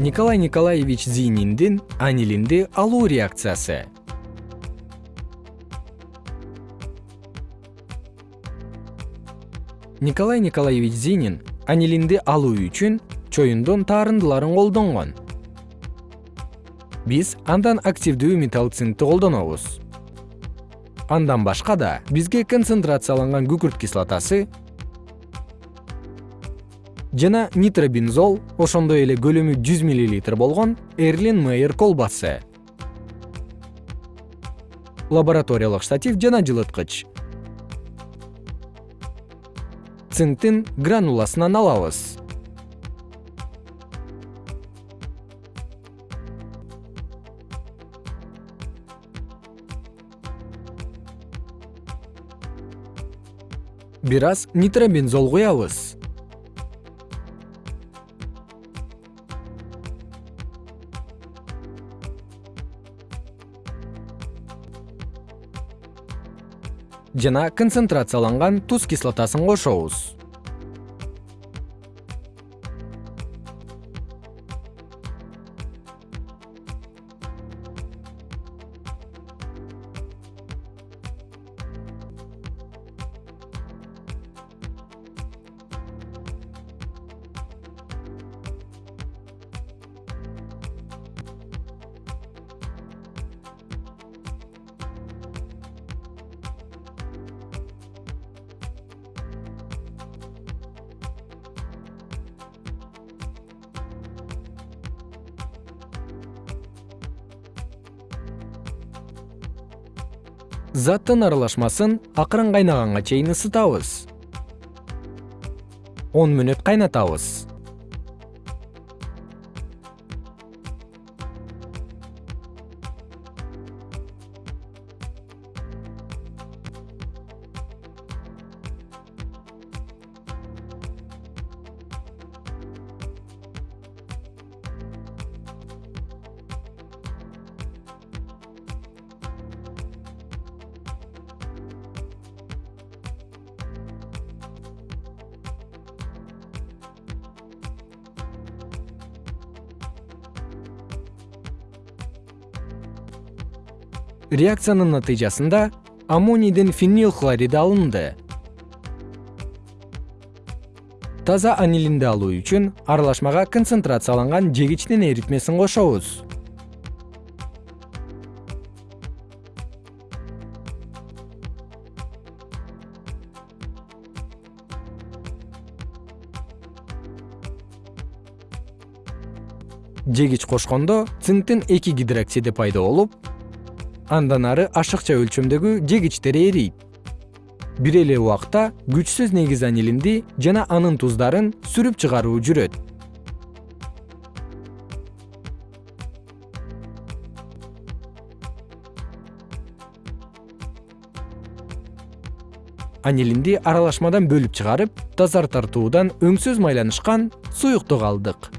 николай николаевич зийниндин анилинди алуу реакциясы. Николай николаевич зинин анилинди алуу үчүн чоюндун таарындыларын колдонгон. Биз андан активдүү металл цинкти колдонобуз. Андан башка да бизге концентрацияланган күкүрт кислотасы жана нитробензол ошондой эле көлөмү жүз миллилитр болгон эрлин мейер колбасы. Лабораториялык штатив жана жылыткыч. Цинктин грануласынан алабыз. Бир аз нитробензол куябыз жана концентрацияланган туз кислотасын кошобуз заттын аралашмасын акырын кайнаганга чейин ысытабыз. Он мүнөт кайнатабыз реакциянын натыйжасында аммонийдин фенил хлориди алынды. Таза анилинди алуу үчүн аралашмага концентрацияланган жегичтин эритмесин кошобуз. Жегич кошкондо цинктин эки гидроксиди пайда болуп андан ары ашыкча өлчөмдөгү жегичтер эрийт. Бир эле убакта күчсүз негиз анилинди жана анын туздарын сүрүп чыгаруу жүрөт. Анилинди аралашмадан бөлүп чыгарып тазартартуудан өңсүз майланышкан суюктук алдык